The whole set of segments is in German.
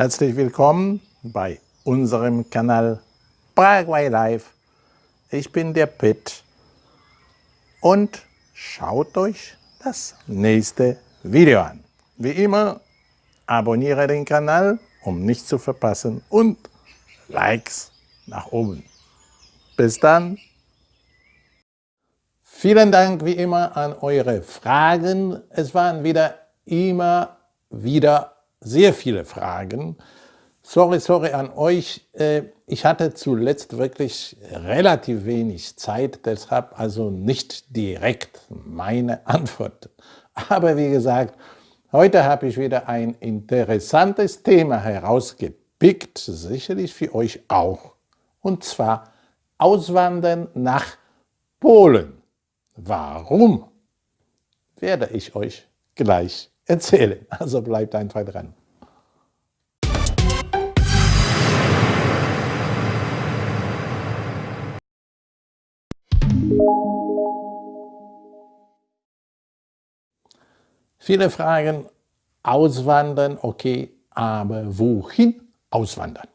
Herzlich willkommen bei unserem Kanal Paraguay Live. Ich bin der Pitt und schaut euch das nächste Video an. Wie immer, abonniere den Kanal, um nichts zu verpassen und Likes nach oben. Bis dann. Vielen Dank wie immer an eure Fragen. Es waren wieder immer wieder sehr viele Fragen. Sorry, sorry an euch. Äh, ich hatte zuletzt wirklich relativ wenig Zeit, deshalb also nicht direkt meine Antwort. Aber wie gesagt, heute habe ich wieder ein interessantes Thema herausgepickt, sicherlich für euch auch. Und zwar Auswandern nach Polen. Warum? Werde ich euch gleich erzählen. Also bleibt einfach dran. Viele fragen, auswandern, okay, aber wohin auswandern?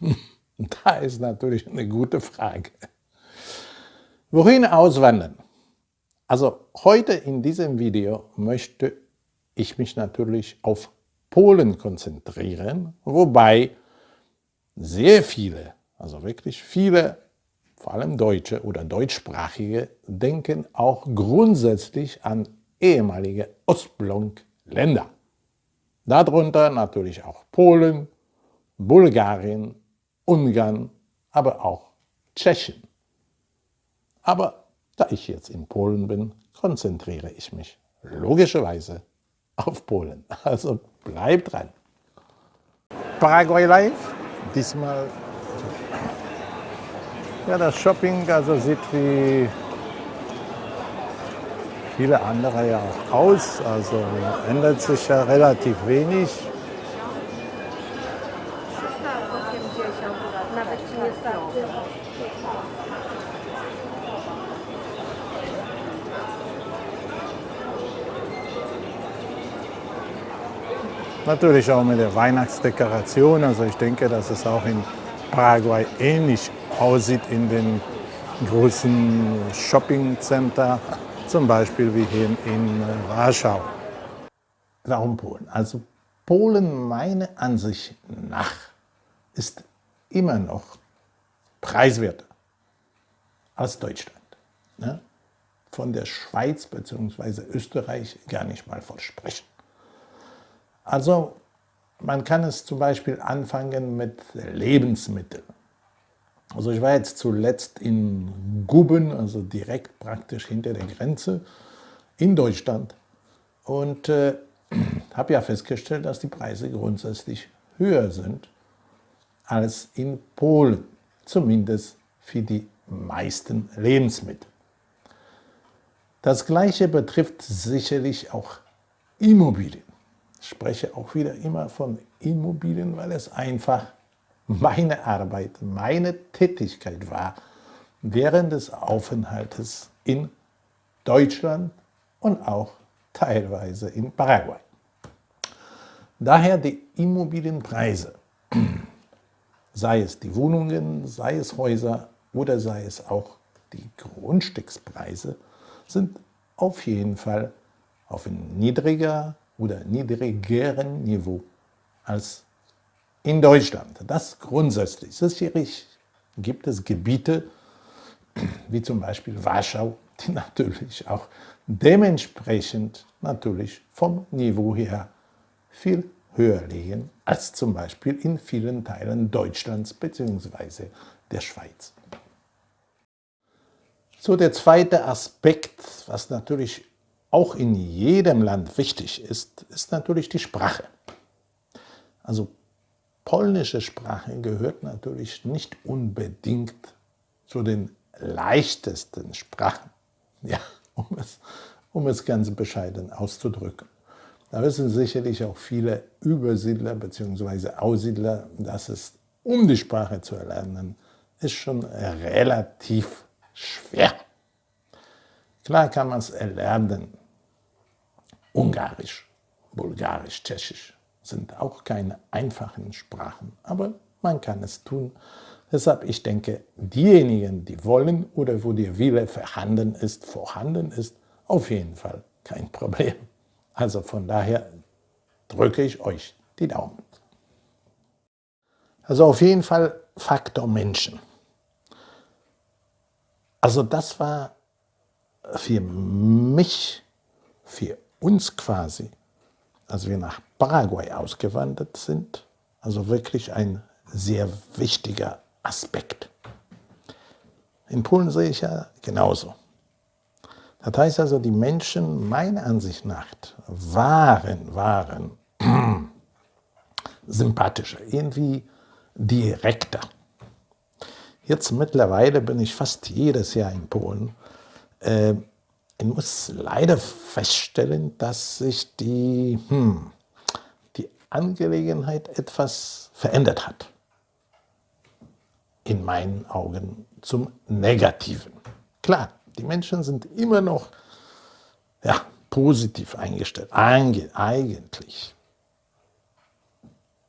Da ist natürlich eine gute Frage. Wohin auswandern? Also heute in diesem Video möchte ich mich natürlich auf Polen konzentrieren, wobei sehr viele, also wirklich viele, vor allem Deutsche oder Deutschsprachige, denken auch grundsätzlich an ehemalige Ostblock-Länder. Darunter natürlich auch Polen, Bulgarien, Ungarn, aber auch Tschechien. Aber da ich jetzt in Polen bin, konzentriere ich mich logischerweise auf Polen. Also bleibt dran. Paraguay Live, diesmal ja, das Shopping also sieht wie viele andere ja auch aus, also ändert sich ja relativ wenig. Natürlich auch mit der Weihnachtsdekoration. Also ich denke, dass es auch in Paraguay ähnlich aussieht in den großen Shoppingcenter, zum Beispiel wie hier in Warschau. Warum Polen? Also Polen, meiner Ansicht nach, ist immer noch preiswerter als Deutschland. Ne? Von der Schweiz bzw. Österreich gar nicht mal versprechen. Also man kann es zum Beispiel anfangen mit Lebensmitteln. Also ich war jetzt zuletzt in Guben, also direkt praktisch hinter der Grenze in Deutschland und äh, habe ja festgestellt, dass die Preise grundsätzlich höher sind als in Polen, zumindest für die meisten Lebensmittel. Das Gleiche betrifft sicherlich auch Immobilien. Spreche auch wieder immer von Immobilien, weil es einfach meine Arbeit, meine Tätigkeit war während des Aufenthaltes in Deutschland und auch teilweise in Paraguay. Daher die Immobilienpreise, sei es die Wohnungen, sei es Häuser oder sei es auch die Grundstückspreise, sind auf jeden Fall auf ein niedriger oder niedrigeren Niveau als in Deutschland. Das grundsätzlich. Sicherlich gibt es Gebiete, wie zum Beispiel Warschau, die natürlich auch dementsprechend natürlich vom Niveau her viel höher liegen als zum Beispiel in vielen Teilen Deutschlands bzw. der Schweiz. So der zweite Aspekt, was natürlich auch in jedem Land wichtig ist, ist natürlich die Sprache. Also polnische Sprache gehört natürlich nicht unbedingt zu den leichtesten Sprachen, ja, um, es, um es ganz bescheiden auszudrücken. Da wissen sicherlich auch viele Übersiedler bzw. Aussiedler, dass es, um die Sprache zu erlernen, ist schon relativ schwer. Klar kann man es erlernen, Ungarisch, Bulgarisch, Tschechisch. sind auch keine einfachen Sprachen, aber man kann es tun. Deshalb, ich denke, diejenigen, die wollen oder wo der Wille vorhanden ist, vorhanden ist, auf jeden Fall kein Problem. Also von daher drücke ich euch die Daumen. Also auf jeden Fall Faktor Menschen. Also das war für mich, für uns quasi, als wir nach Paraguay ausgewandert sind, also wirklich ein sehr wichtiger Aspekt. In Polen sehe ich ja genauso. Das heißt also, die Menschen, meiner Ansicht nach, waren, waren sympathischer, irgendwie direkter. Jetzt mittlerweile bin ich fast jedes Jahr in Polen. Äh, ich muss leider feststellen, dass sich die, hm, die Angelegenheit etwas verändert hat. In meinen Augen zum Negativen. Klar, die Menschen sind immer noch ja, positiv eingestellt, eigentlich.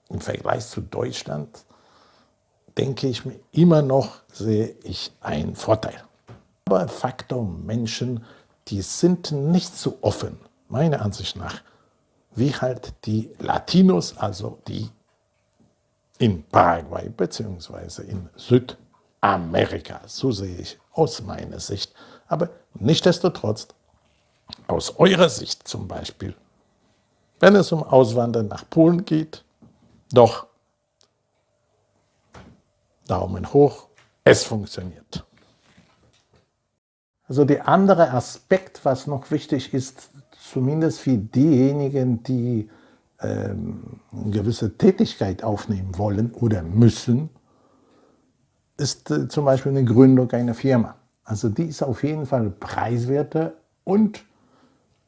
Im Vergleich zu Deutschland denke ich mir, immer noch sehe ich einen Vorteil. Aber Faktor Menschen, die sind nicht so offen, meiner Ansicht nach, wie halt die Latinos, also die in Paraguay bzw. in Südamerika. So sehe ich aus meiner Sicht. Aber nichtsdestotrotz, aus eurer Sicht zum Beispiel, wenn es um Auswandern nach Polen geht, doch Daumen hoch, es funktioniert. Also der andere Aspekt, was noch wichtig ist, zumindest für diejenigen, die ähm, eine gewisse Tätigkeit aufnehmen wollen oder müssen, ist äh, zum Beispiel eine Gründung einer Firma. Also die ist auf jeden Fall preiswerter und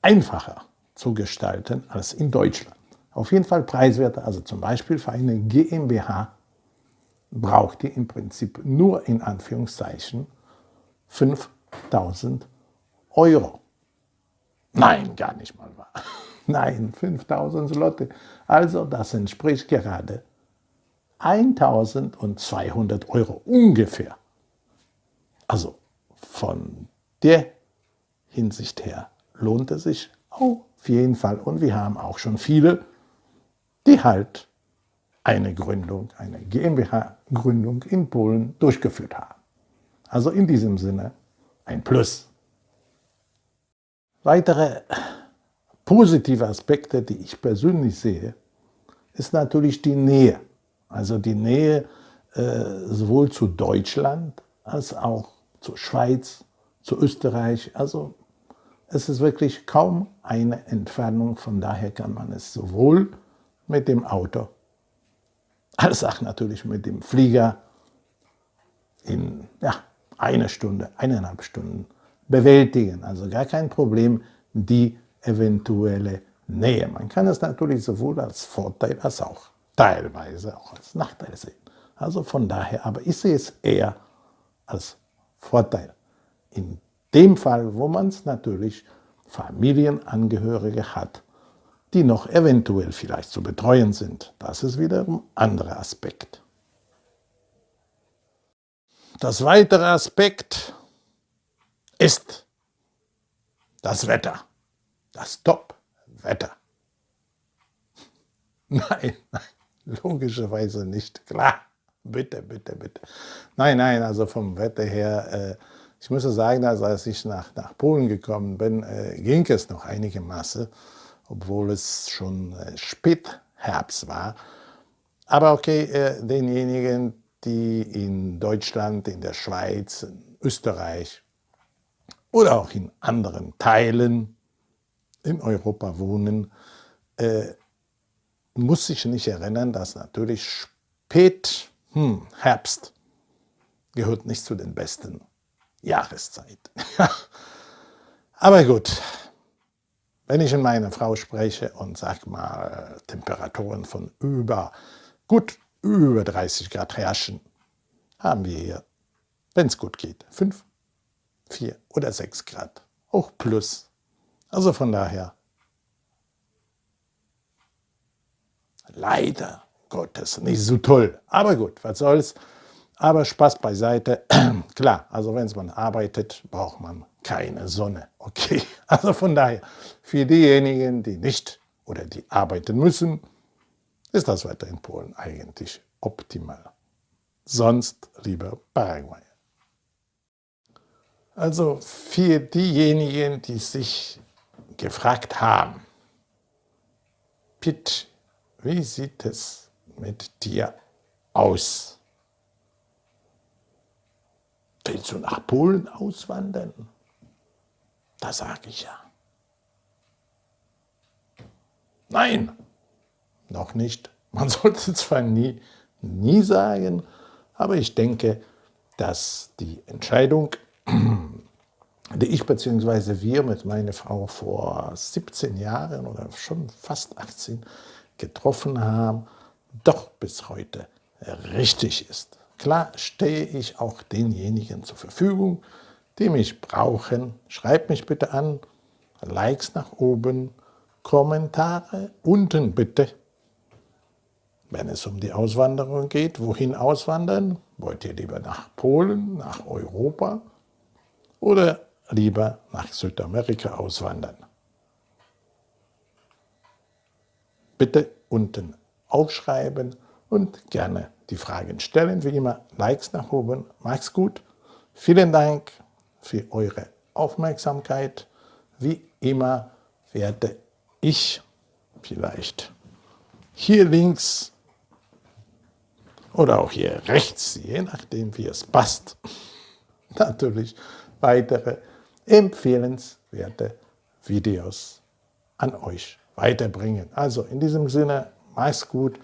einfacher zu gestalten als in Deutschland. Auf jeden Fall preiswerter, also zum Beispiel für eine GmbH braucht ihr im Prinzip nur in Anführungszeichen 5000 Euro. Nein, gar nicht mal wahr. Nein, 5000 Slotte. Also das entspricht gerade 1200 Euro ungefähr. Also von der Hinsicht her lohnt es sich auf jeden Fall. Und wir haben auch schon viele, die halt eine Gründung, eine GmbH-Gründung in Polen durchgeführt haben. Also in diesem Sinne ein Plus. Weitere positive Aspekte, die ich persönlich sehe, ist natürlich die Nähe. Also die Nähe äh, sowohl zu Deutschland als auch zur Schweiz, zu Österreich. Also es ist wirklich kaum eine Entfernung, von daher kann man es sowohl mit dem Auto als auch natürlich mit dem Flieger in ja, eine Stunde, eineinhalb Stunden bewältigen. Also gar kein Problem, die eventuelle Nähe. Man kann es natürlich sowohl als Vorteil als auch teilweise auch als Nachteil sehen. Also von daher, aber ich sehe es eher als Vorteil. In dem Fall, wo man es natürlich Familienangehörige hat, die noch eventuell vielleicht zu betreuen sind. Das ist wiederum ein anderer Aspekt. Das weitere Aspekt ist das Wetter, das Top-Wetter. Nein, nein, logischerweise nicht, klar. Bitte, bitte, bitte. Nein, nein, also vom Wetter her, äh, ich muss sagen, also als ich nach, nach Polen gekommen bin, äh, ging es noch einigermaßen obwohl es schon äh, Spätherbst war. Aber okay, äh, denjenigen, die in Deutschland, in der Schweiz, in Österreich oder auch in anderen Teilen in Europa wohnen, äh, muss sich nicht erinnern, dass natürlich Spätherbst hm, gehört nicht zu den besten Jahreszeiten. Aber gut, wenn ich mit meiner Frau spreche und sag mal Temperaturen von über, gut über 30 Grad herrschen, haben wir hier, wenn es gut geht, 5, 4 oder 6 Grad, auch plus. Also von daher leider Gottes nicht so toll. Aber gut, was soll's. Aber Spaß beiseite. Klar, also wenn man arbeitet, braucht man keine Sonne. Okay, also von daher, für diejenigen, die nicht oder die arbeiten müssen, ist das Wetter in Polen eigentlich optimal. Sonst lieber Paraguay. Also für diejenigen, die sich gefragt haben, Pitt, wie sieht es mit dir aus? Willst du nach Polen auswandern? Da sage ich ja. Nein, noch nicht. Man sollte zwar nie, nie sagen, aber ich denke, dass die Entscheidung, die ich bzw. wir mit meiner Frau vor 17 Jahren oder schon fast 18 getroffen haben, doch bis heute richtig ist. Klar stehe ich auch denjenigen zur Verfügung, die mich brauchen. Schreibt mich bitte an, Likes nach oben, Kommentare unten bitte. Wenn es um die Auswanderung geht, wohin auswandern? Wollt ihr lieber nach Polen, nach Europa oder lieber nach Südamerika auswandern? Bitte unten aufschreiben und gerne die Fragen stellen. Wie immer, Likes nach oben. Macht's gut. Vielen Dank für eure Aufmerksamkeit. Wie immer werde ich vielleicht hier links oder auch hier rechts, je nachdem wie es passt, natürlich weitere empfehlenswerte Videos an euch weiterbringen. Also in diesem Sinne, mach's gut,